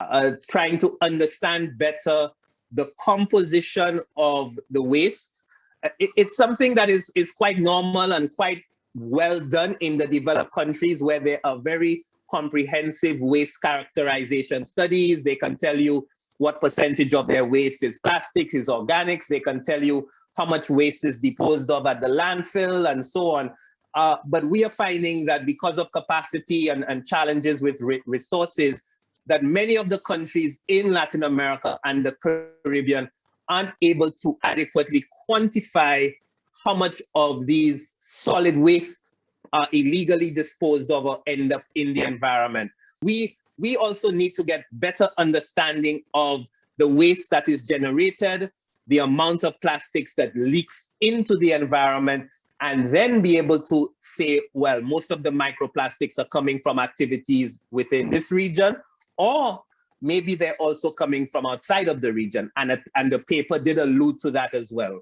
uh, trying to understand better the composition of the waste. Uh, it, it's something that is, is quite normal and quite well done in the developed countries where there are very comprehensive waste characterization studies. They can tell you what percentage of their waste is plastic, is organics. They can tell you how much waste is disposed of at the landfill and so on. Uh, but we are finding that because of capacity and, and challenges with re resources, that many of the countries in Latin America and the Caribbean aren't able to adequately quantify how much of these solid waste are illegally disposed of or end up in the environment. We, we also need to get better understanding of the waste that is generated, the amount of plastics that leaks into the environment, and then be able to say, well, most of the microplastics are coming from activities within this region, or maybe they're also coming from outside of the region. And, and the paper did allude to that as well.